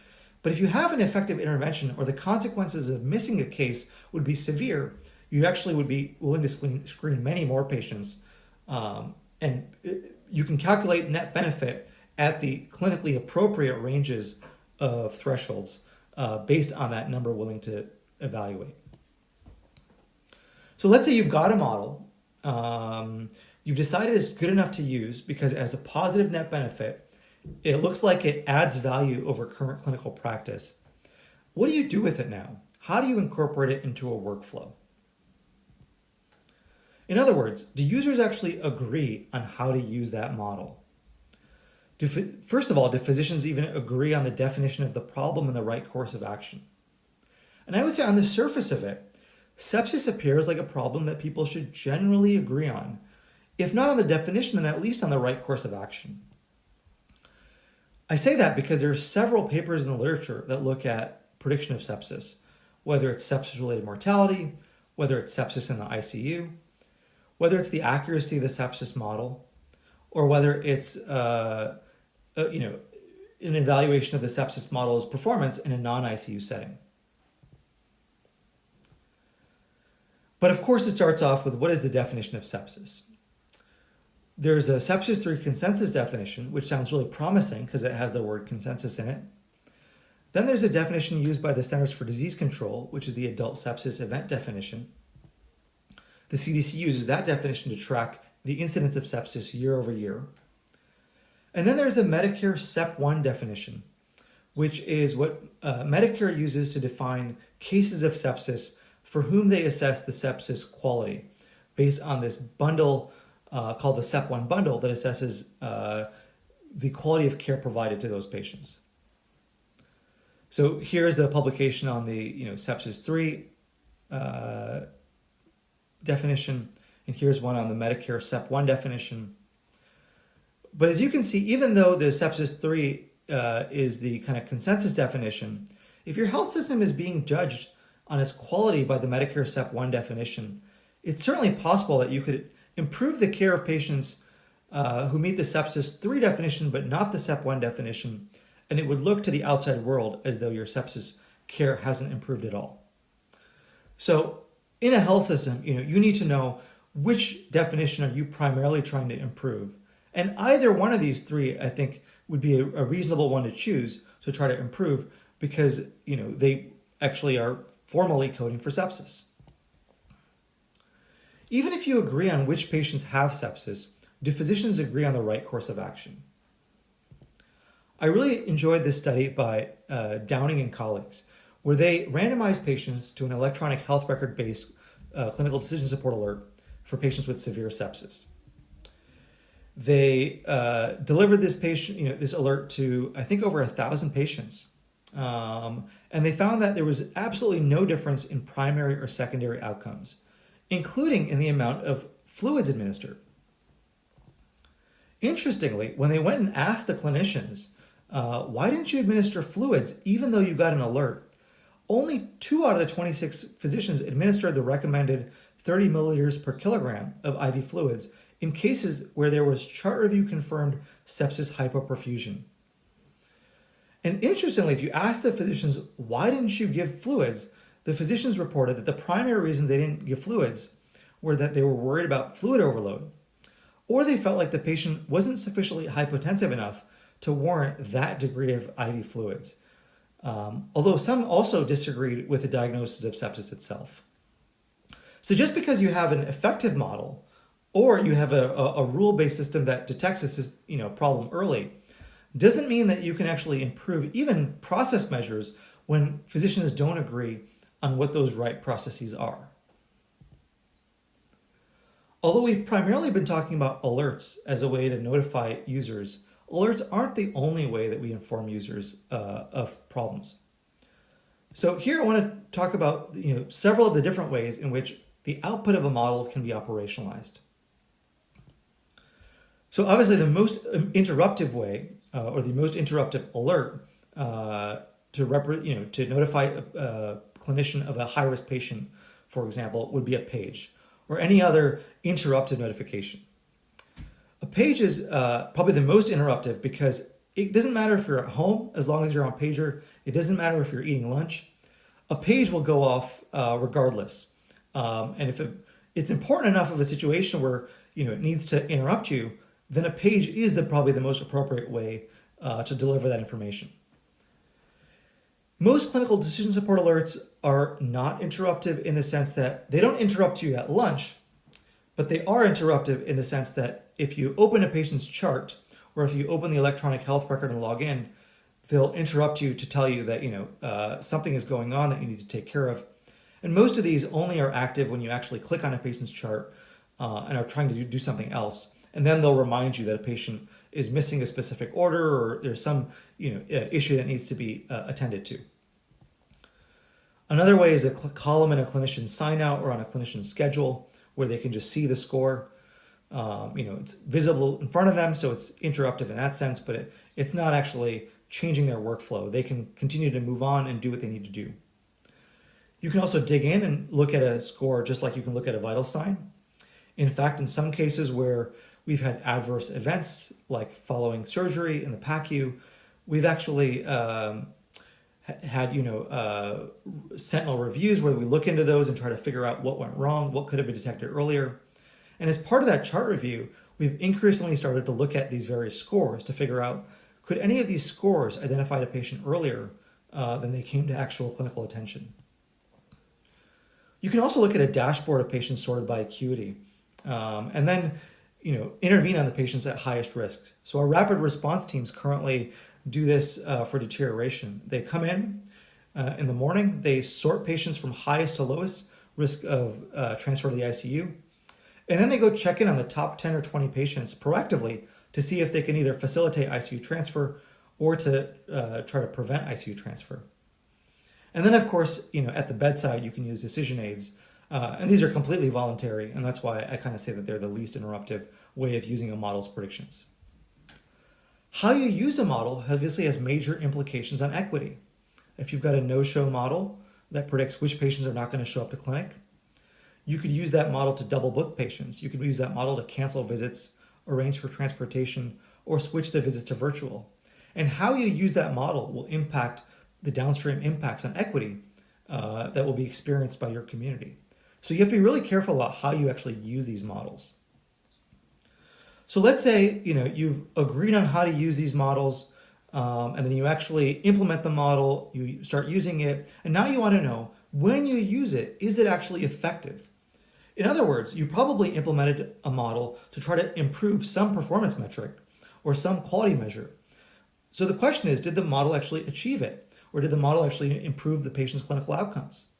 But if you have an effective intervention or the consequences of missing a case would be severe, you actually would be willing to screen, screen many more patients. Um, and you can calculate net benefit at the clinically appropriate ranges of thresholds uh, based on that number willing to evaluate. So let's say you've got a model, um, you've decided it's good enough to use because as a positive net benefit, it looks like it adds value over current clinical practice. What do you do with it now? How do you incorporate it into a workflow? In other words, do users actually agree on how to use that model? Do, first of all, do physicians even agree on the definition of the problem and the right course of action? And I would say on the surface of it, sepsis appears like a problem that people should generally agree on, if not on the definition, then at least on the right course of action. I say that because there are several papers in the literature that look at prediction of sepsis, whether it's sepsis-related mortality, whether it's sepsis in the ICU, whether it's the accuracy of the sepsis model, or whether it's uh, uh, you know an evaluation of the sepsis model's performance in a non-ICU setting. But of course, it starts off with what is the definition of sepsis? There's a sepsis 3 consensus definition, which sounds really promising because it has the word consensus in it. Then there's a definition used by the Centers for Disease Control, which is the adult sepsis event definition. The CDC uses that definition to track the incidence of sepsis year over year. And then there's the Medicare SEP1 definition, which is what uh, Medicare uses to define cases of sepsis for whom they assess the sepsis quality based on this bundle uh, called the SEP1 bundle that assesses uh, the quality of care provided to those patients. So here's the publication on the you know sepsis 3 uh, definition, and here's one on the Medicare SEP1 definition. But as you can see, even though the sepsis 3 uh, is the kind of consensus definition, if your health system is being judged on its quality by the Medicare SEP 1 definition, it's certainly possible that you could improve the care of patients uh, who meet the sepsis 3 definition but not the SEP 1 definition, and it would look to the outside world as though your sepsis care hasn't improved at all. So in a health system, you know, you need to know which definition are you primarily trying to improve. And either one of these three, I think, would be a, a reasonable one to choose to try to improve because, you know, they actually are formally coding for sepsis. Even if you agree on which patients have sepsis, do physicians agree on the right course of action? I really enjoyed this study by uh, Downing and colleagues, where they randomized patients to an electronic health record-based uh, clinical decision support alert for patients with severe sepsis. They uh, delivered this patient, you know, this alert to I think over a thousand patients, um, and they found that there was absolutely no difference in primary or secondary outcomes, including in the amount of fluids administered. Interestingly, when they went and asked the clinicians, uh, why didn't you administer fluids even though you got an alert? Only two out of the 26 physicians administered the recommended 30 milliliters per kilogram of IV fluids in cases where there was chart review confirmed sepsis hypoperfusion. And interestingly, if you ask the physicians, why didn't you give fluids? The physicians reported that the primary reason they didn't give fluids were that they were worried about fluid overload or they felt like the patient wasn't sufficiently hypotensive enough to warrant that degree of IV fluids. Um, although some also disagreed with the diagnosis of sepsis itself. So just because you have an effective model or you have a, a, a rule-based system that detects a you know, problem early, doesn't mean that you can actually improve even process measures when physicians don't agree on what those right processes are. Although we've primarily been talking about alerts as a way to notify users, alerts aren't the only way that we inform users uh, of problems. So here I want to talk about you know, several of the different ways in which the output of a model can be operationalized. So obviously the most interruptive way uh, or the most interruptive alert uh, to, you know, to notify a, a clinician of a high-risk patient, for example, would be a page or any other interruptive notification. A page is uh, probably the most interruptive because it doesn't matter if you're at home as long as you're on pager. It doesn't matter if you're eating lunch. A page will go off uh, regardless. Um, and if it, it's important enough of a situation where you know it needs to interrupt you, then a page is the probably the most appropriate way uh, to deliver that information. Most clinical decision support alerts are not interruptive in the sense that they don't interrupt you at lunch, but they are interruptive in the sense that if you open a patient's chart or if you open the electronic health record and log in, they'll interrupt you to tell you that you know uh, something is going on that you need to take care of. And most of these only are active when you actually click on a patient's chart uh, and are trying to do, do something else. And then they'll remind you that a patient is missing a specific order or there's some you know uh, issue that needs to be uh, attended to. Another way is a column in a clinician's sign out or on a clinician's schedule where they can just see the score. Um, you know, it's visible in front of them, so it's interruptive in that sense, but it, it's not actually changing their workflow. They can continue to move on and do what they need to do. You can also dig in and look at a score just like you can look at a vital sign. In fact, in some cases where we've had adverse events like following surgery in the PACU, we've actually um, had you know uh, sentinel reviews where we look into those and try to figure out what went wrong, what could have been detected earlier. And as part of that chart review, we've increasingly started to look at these various scores to figure out could any of these scores identify a patient earlier uh, than they came to actual clinical attention. You can also look at a dashboard of patients sorted by acuity um, and then you know intervene on the patients at highest risk. So our rapid response teams currently do this uh, for deterioration. They come in uh, in the morning, they sort patients from highest to lowest risk of uh, transfer to the ICU, and then they go check in on the top 10 or 20 patients proactively to see if they can either facilitate ICU transfer or to uh, try to prevent ICU transfer. And then, of course, you know, at the bedside, you can use decision aids. Uh, and these are completely voluntary, and that's why I kind of say that they're the least interruptive way of using a model's predictions. How you use a model obviously has major implications on equity. If you've got a no-show model that predicts which patients are not going to show up to clinic, you could use that model to double book patients. You could use that model to cancel visits, arrange for transportation, or switch the visits to virtual. And how you use that model will impact the downstream impacts on equity uh, that will be experienced by your community. So you have to be really careful about how you actually use these models. So let's say you know you've agreed on how to use these models, um, and then you actually implement the model, you start using it, and now you want to know when you use it, is it actually effective? In other words, you probably implemented a model to try to improve some performance metric or some quality measure. So the question is, did the model actually achieve it? Or did the model actually improve the patient's clinical outcomes?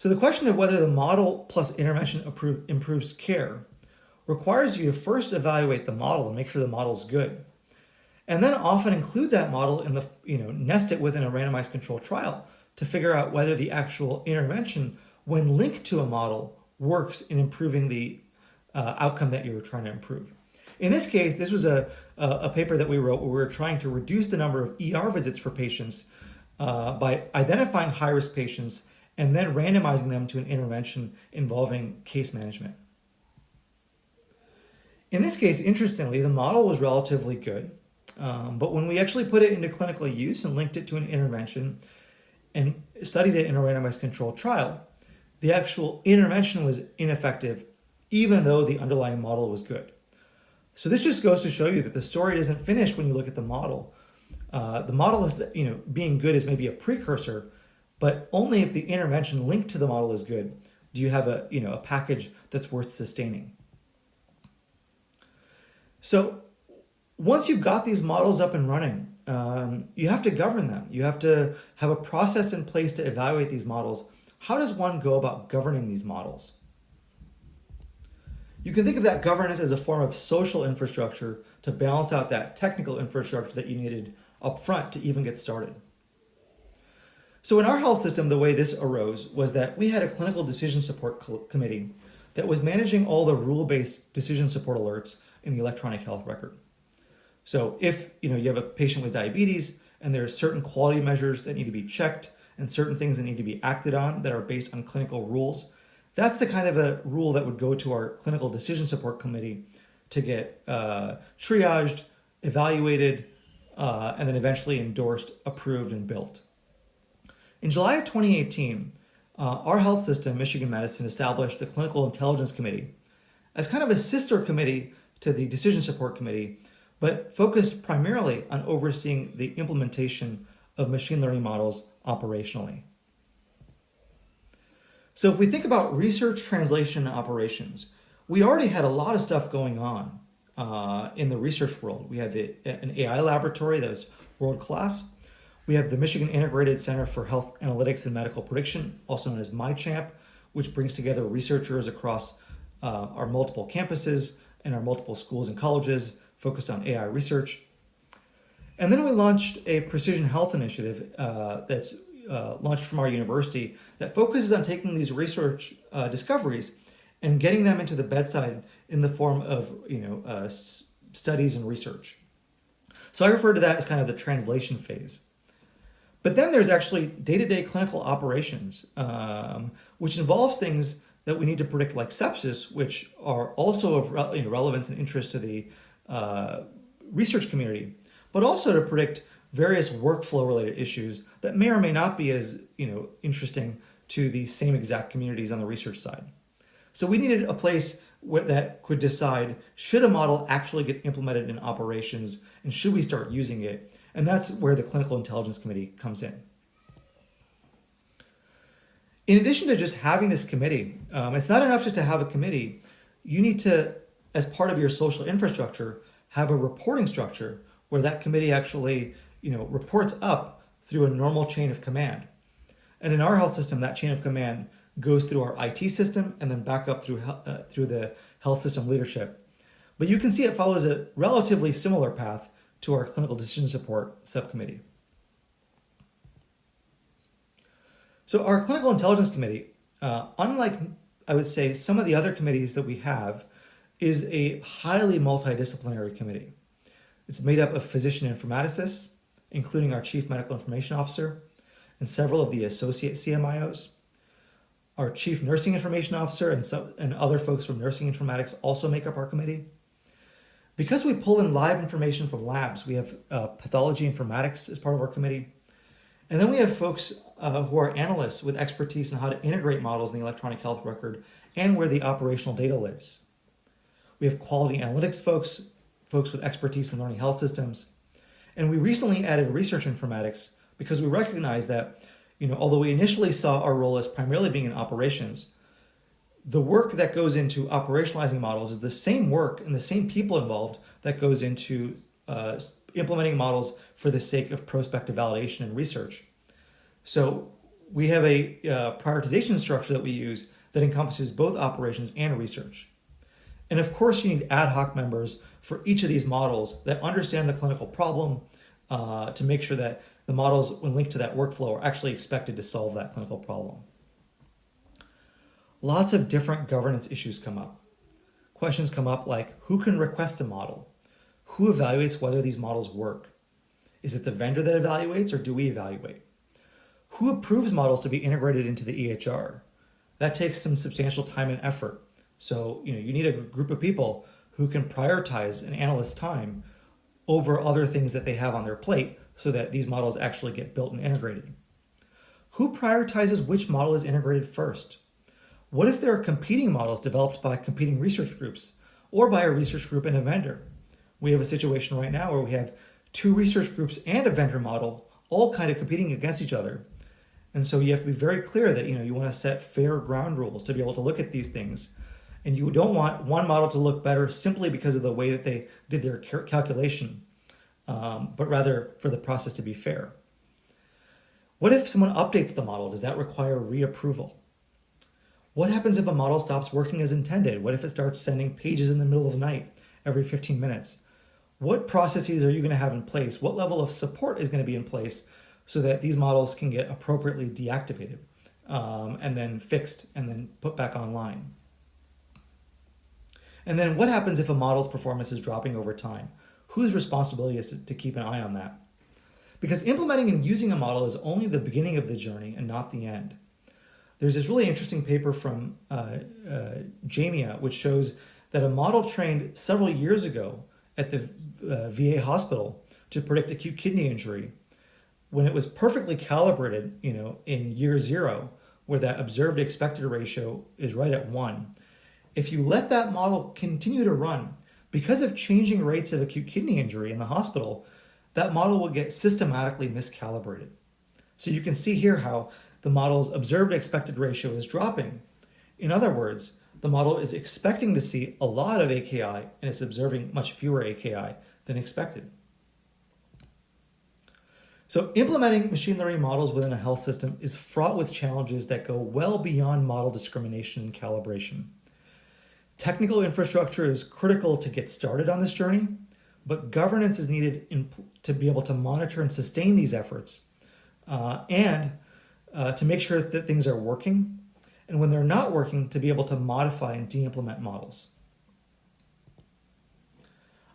So the question of whether the model plus intervention improves care requires you to first evaluate the model and make sure the model is good. And then often include that model in the, you know, nest it within a randomized controlled trial to figure out whether the actual intervention, when linked to a model, works in improving the uh, outcome that you were trying to improve. In this case, this was a, a, paper that we wrote where we were trying to reduce the number of ER visits for patients uh, by identifying high-risk patients and then randomizing them to an intervention involving case management. In this case, interestingly, the model was relatively good, um, but when we actually put it into clinical use and linked it to an intervention and studied it in a randomized controlled trial, the actual intervention was ineffective even though the underlying model was good. So this just goes to show you that the story doesn't finish when you look at the model. Uh, the model is, you know, being good is maybe a precursor, but only if the intervention linked to the model is good do you have a, you know, a package that's worth sustaining. So once you've got these models up and running, um, you have to govern them. You have to have a process in place to evaluate these models. How does one go about governing these models? You can think of that governance as a form of social infrastructure to balance out that technical infrastructure that you needed up front to even get started. So in our health system, the way this arose was that we had a clinical decision support committee that was managing all the rule-based decision support alerts in the electronic health record. So if you know you have a patient with diabetes and there are certain quality measures that need to be checked and certain things that need to be acted on that are based on clinical rules, that's the kind of a rule that would go to our clinical decision support committee to get uh, triaged, evaluated, uh, and then eventually endorsed, approved, and built. In July of 2018, uh, our health system, Michigan Medicine, established the Clinical Intelligence Committee as kind of a sister committee to the Decision Support Committee, but focused primarily on overseeing the implementation of machine learning models operationally. So if we think about research, translation, operations, we already had a lot of stuff going on uh, in the research world. We had the, an AI laboratory that was world-class. We have the Michigan Integrated Center for Health Analytics and Medical Prediction, also known as MiCHAMP, which brings together researchers across uh, our multiple campuses and our multiple schools and colleges focused on AI research. And then we launched a precision health initiative uh, that's uh, launched from our university that focuses on taking these research uh, discoveries and getting them into the bedside in the form of you know uh, studies and research. So I refer to that as kind of the translation phase. But then there's actually day-to-day -day clinical operations, um, which involves things that we need to predict like sepsis, which are also of you know, relevance and interest to the uh, research community, but also to predict various workflow related issues that may or may not be as you know interesting to the same exact communities on the research side. So we needed a place that could decide should a model actually get implemented in operations and should we start using it and that's where the Clinical Intelligence Committee comes in. In addition to just having this committee, um, it's not enough just to have a committee. You need to, as part of your social infrastructure, have a reporting structure where that committee actually you know, reports up through a normal chain of command. And in our health system, that chain of command goes through our IT system and then back up through, uh, through the health system leadership. But you can see it follows a relatively similar path to our clinical decision support subcommittee. So our clinical intelligence committee, uh, unlike I would say some of the other committees that we have, is a highly multidisciplinary committee. It's made up of physician informaticists, including our chief medical information officer and several of the associate CMIOs. Our chief nursing information officer and, some, and other folks from nursing informatics also make up our committee. Because we pull in live information from labs, we have uh, pathology informatics as part of our committee. And then we have folks uh, who are analysts with expertise in how to integrate models in the electronic health record and where the operational data lives. We have quality analytics folks, folks with expertise in learning health systems. And we recently added research informatics because we recognize that, you know, although we initially saw our role as primarily being in operations, the work that goes into operationalizing models is the same work and the same people involved that goes into uh, implementing models for the sake of prospective validation and research. So we have a uh, prioritization structure that we use that encompasses both operations and research. And of course, you need ad hoc members for each of these models that understand the clinical problem uh, to make sure that the models, when linked to that workflow, are actually expected to solve that clinical problem lots of different governance issues come up. Questions come up like, who can request a model? Who evaluates whether these models work? Is it the vendor that evaluates or do we evaluate? Who approves models to be integrated into the EHR? That takes some substantial time and effort. So you know you need a group of people who can prioritize an analyst's time over other things that they have on their plate so that these models actually get built and integrated. Who prioritizes which model is integrated first? What if there are competing models developed by competing research groups or by a research group and a vendor? We have a situation right now where we have two research groups and a vendor model all kind of competing against each other. And so you have to be very clear that you know you want to set fair ground rules to be able to look at these things. And you don't want one model to look better simply because of the way that they did their calculation, um, but rather for the process to be fair. What if someone updates the model? Does that require reapproval? What happens if a model stops working as intended? What if it starts sending pages in the middle of the night every 15 minutes? What processes are you going to have in place? What level of support is going to be in place so that these models can get appropriately deactivated um, and then fixed and then put back online? And then what happens if a model's performance is dropping over time? Whose responsibility is to, to keep an eye on that? Because implementing and using a model is only the beginning of the journey and not the end. There's this really interesting paper from uh, uh, JAMIA, which shows that a model trained several years ago at the uh, VA hospital to predict acute kidney injury, when it was perfectly calibrated, you know, in year zero, where that observed expected ratio is right at one, if you let that model continue to run, because of changing rates of acute kidney injury in the hospital, that model will get systematically miscalibrated. So you can see here how the model's observed expected ratio is dropping. In other words, the model is expecting to see a lot of AKI and it's observing much fewer AKI than expected. So implementing machine learning models within a health system is fraught with challenges that go well beyond model discrimination and calibration. Technical infrastructure is critical to get started on this journey, but governance is needed in, to be able to monitor and sustain these efforts uh, and uh, to make sure that things are working and when they're not working to be able to modify and de-implement models.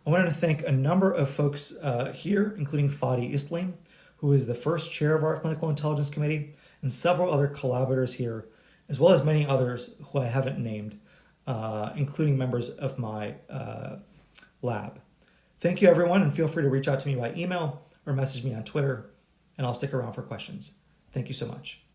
I wanted to thank a number of folks uh, here, including Fadi Islam, who is the first chair of our Clinical Intelligence Committee, and several other collaborators here, as well as many others who I haven't named, uh, including members of my uh, lab. Thank you, everyone, and feel free to reach out to me by email or message me on Twitter, and I'll stick around for questions. Thank you so much.